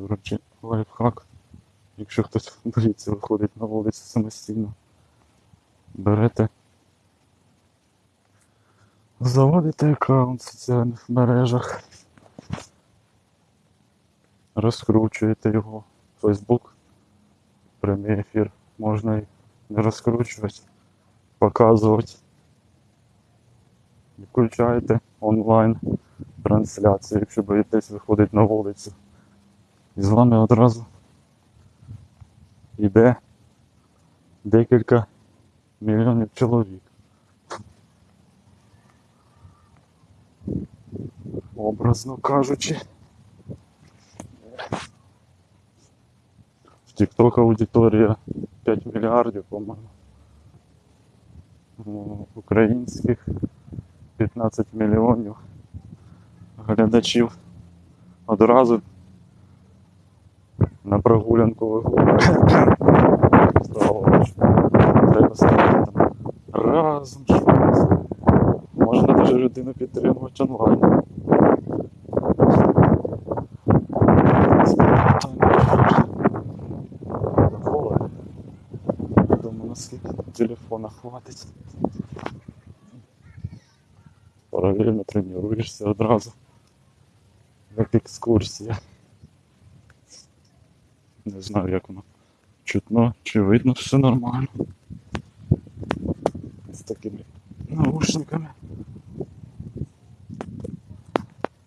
До речі, лайфхак. Якщо хтось боїться виходить на вулицю самостійно, берете, заводите аккаунт в соціальних мережах, розкручуєте його. Facebook, прямий ефір можна і не розкручувати, показувати. Включаєте онлайн трансляцію, якщо боїтесь виходить на вулицю. І з вами одразу йде декілька мільйонів чоловік. Образно кажучи. В TikTok аудиторія 5 мільярдів, по-моєму. Ну, Українських 15 мільйонів глядачів одразу на прогулянку виходить. Треба ставити там разом щось. Можна навіть людину підтримувати онлайн. Думаю, наскільки телефона хватить. Паралельно тренуєшся одразу. Як екскурсія. Не знаю, як воно чутно, чи видно все нормально. З такими наушниками.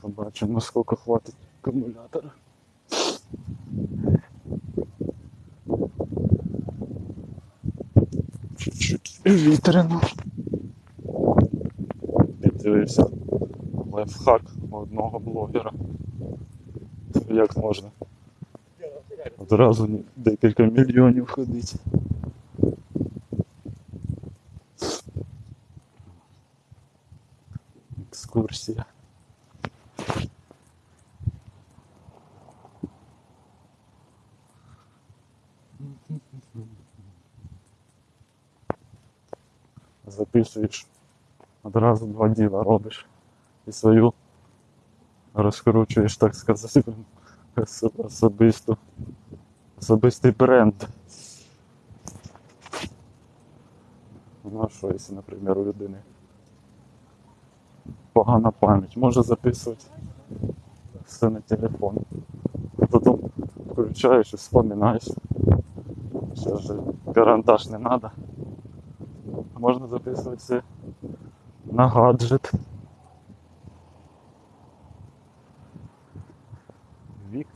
Побачимо, скільки хватить акумулятора. Чуть-чуть вітряно. Піддивився лайфхак одного блогера. Як можна одразу ні- декілька мільйонів ходить. Екскурсія. Записуєш, одразу два діла робиш і свою розкручуєш, так сказати, осо- особисту особистий бренд. Ну що, якщо, наприклад, у людини погана пам'ять, може записувати все на телефон. Потім включаєш і вспоминаєш. Зараз же карандаш не треба. Можна записувати все на гаджет.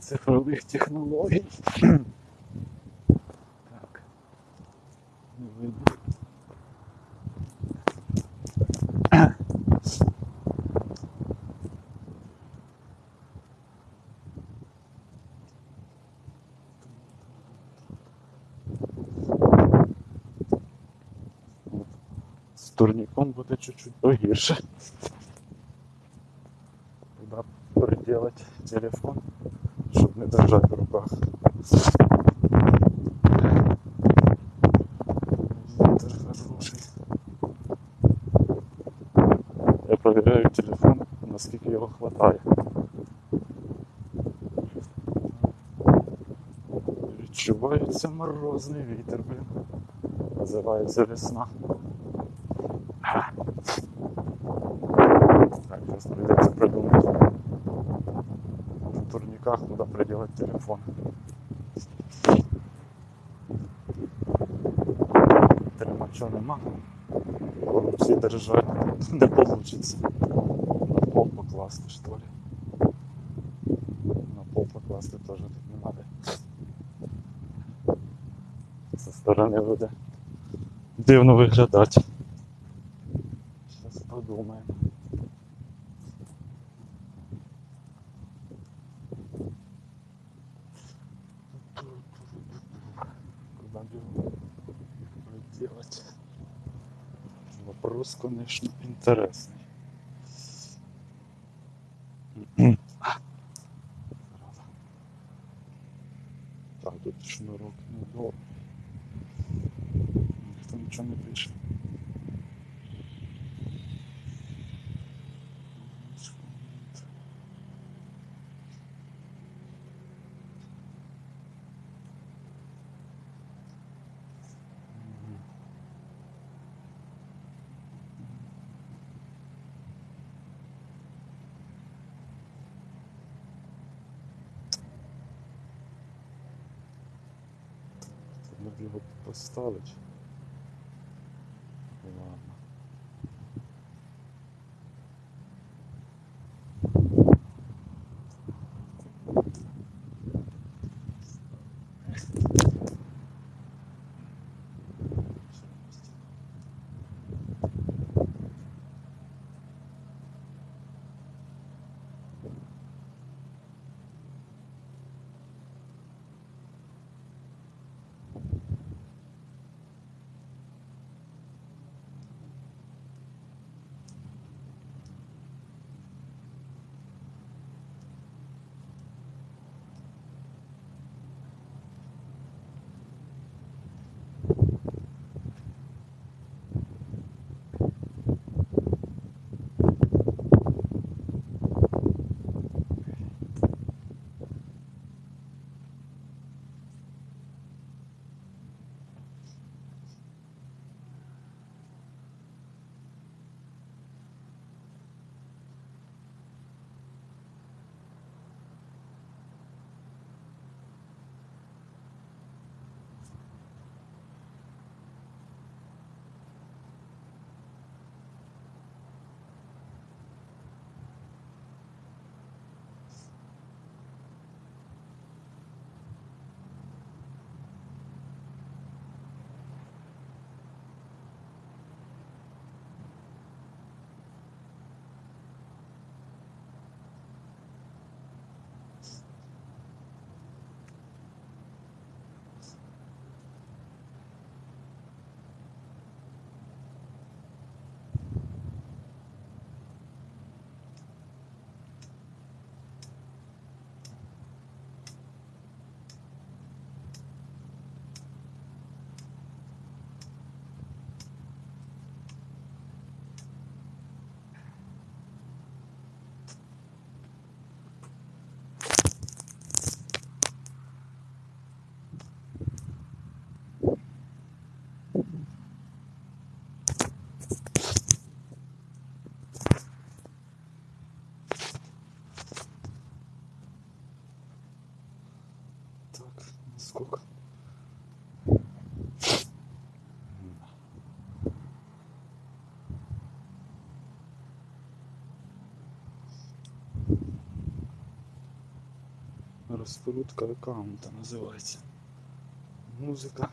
Вік цифрових технологій. Так. Не видно. От. З турніком буде чуть-чуть погірше. Куда приделать телефон, чтобы Не держать в руках. Вітер хороший. Я проверяю телефон, наскільки його хватає. Відчувається морозний вітер, блін. Називається весна. Турниках, куда приделать телефон. Тримача нема. В руці держать не получится. На пол покласти, что ли. На пол покласти тоже тут не надо. Со сторони буде дивно виглядати. Делать? Вопрос, конечно, интересный. Надо його поставити. Сколько? Розкрутка аккаунта називається. Музика.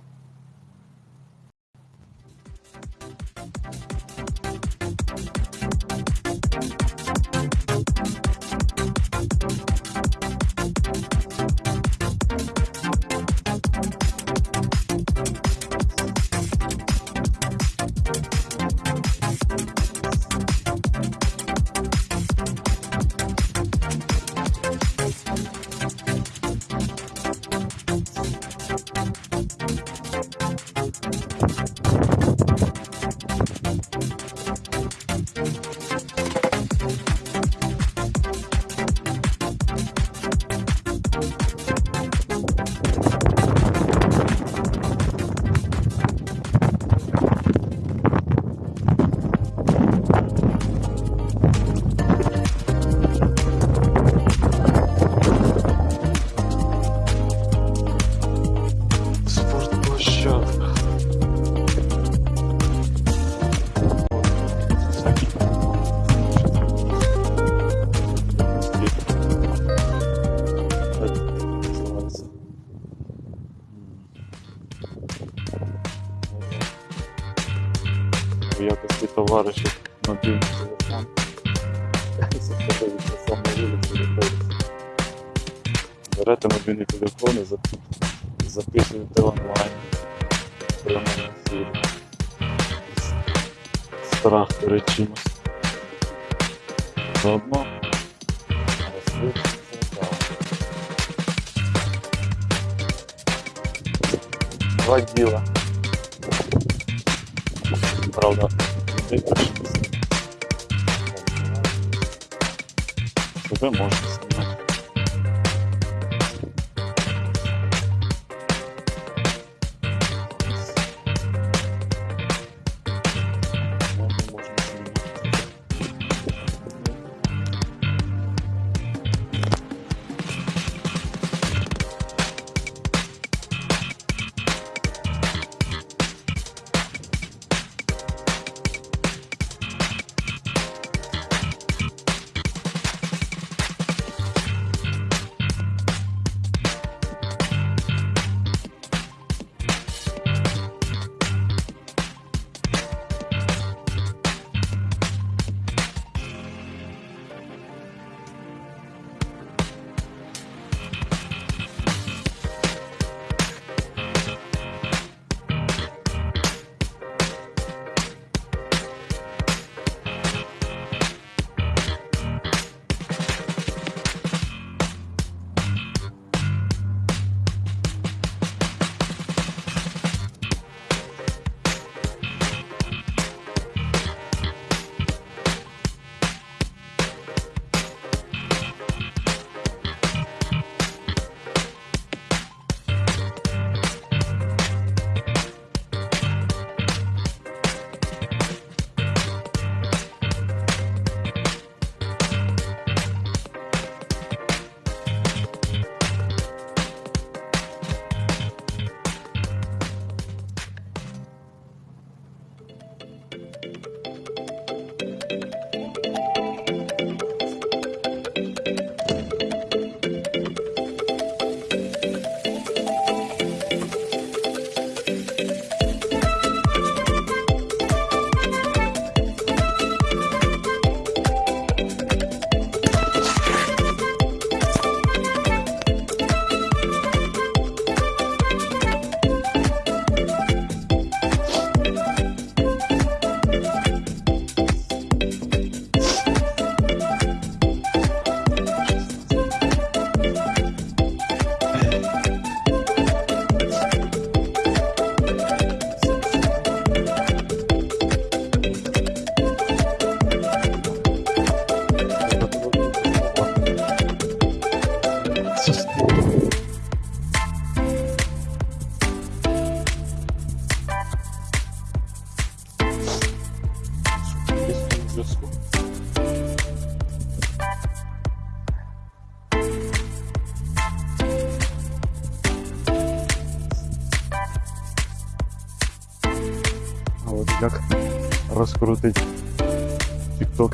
Берете мобільний телефон і зап- записуєте онлайн в прямому ефірі. Страх перед чимось. Заодно розкрити цікаво. Два діла. Правда, виключилися. Vamos.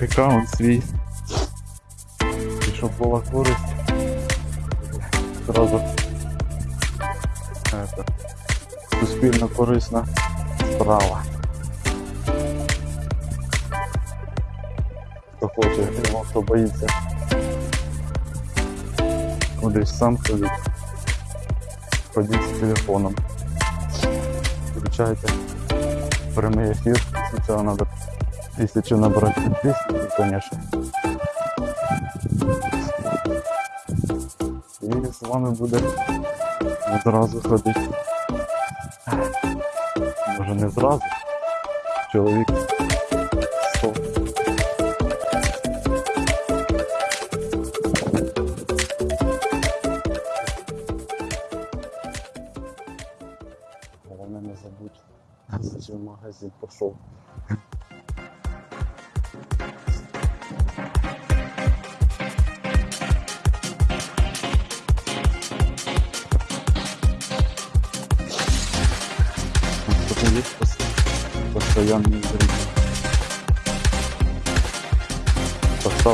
аккаунт свій. І щоб була користь. Зразу это, суспільно корисна справа. Хто хоче, хто боїться кудись сам ходить. Ходіть з телефоном. Включайте прямий ефір. Сначала надо тисячу набрати підписників, конечно. І з вами буде одразу ходити. Може не зразу. Чоловік 100. Головне не забудь, зачем в магазин пішов.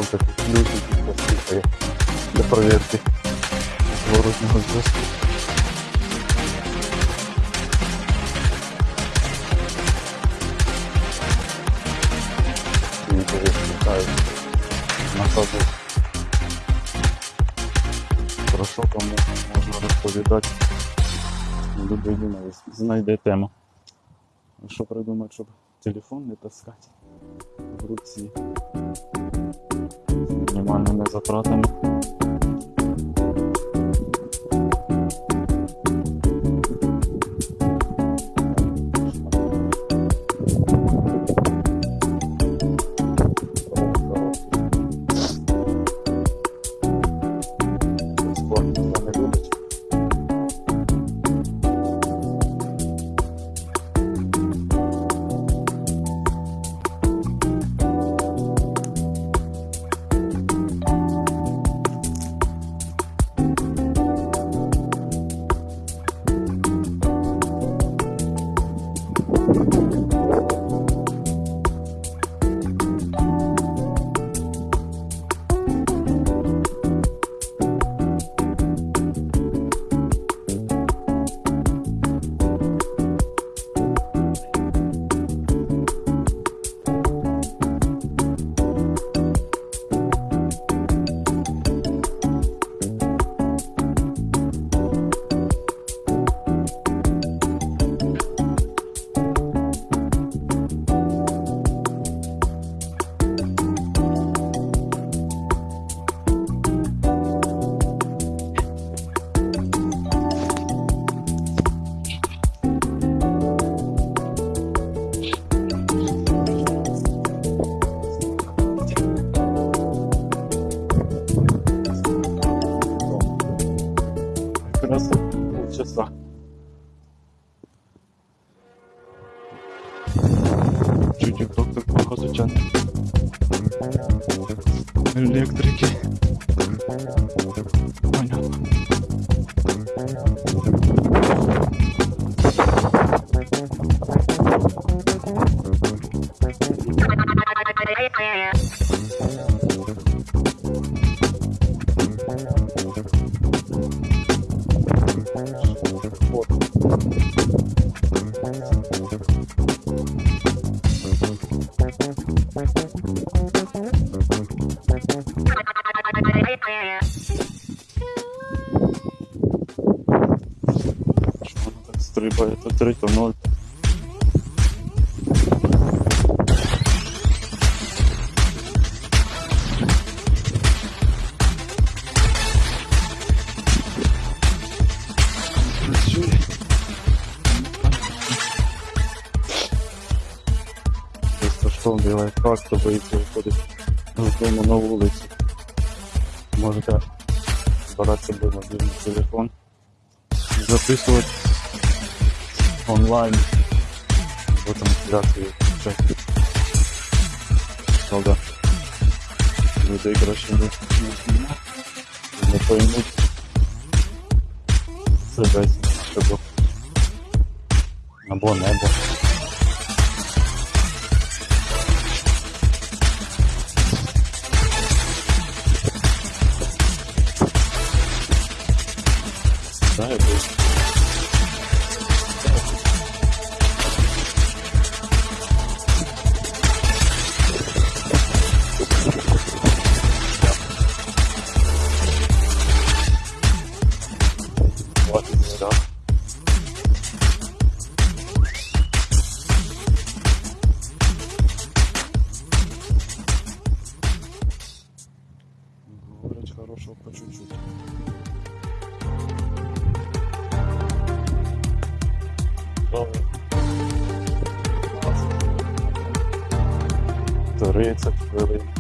Поставьте тут ключики, послухає для проверки зворотнього зв'язку. На ходу. Про що кому можна розповідати. Людині знайде тему. Що придумати, щоб телефон не таскати в руці. З мінімальними затратами. Yeah. Безкоштовний лайфхак, хто боїться виходить з дому на вулицю. Можете брати з собою мобільний телефон, записувати онлайн або трансляцію часу. Правда, людей краще не, не поймуть себе або, або небо. Хорошего по чуть-чуть. Тридцять хвилин.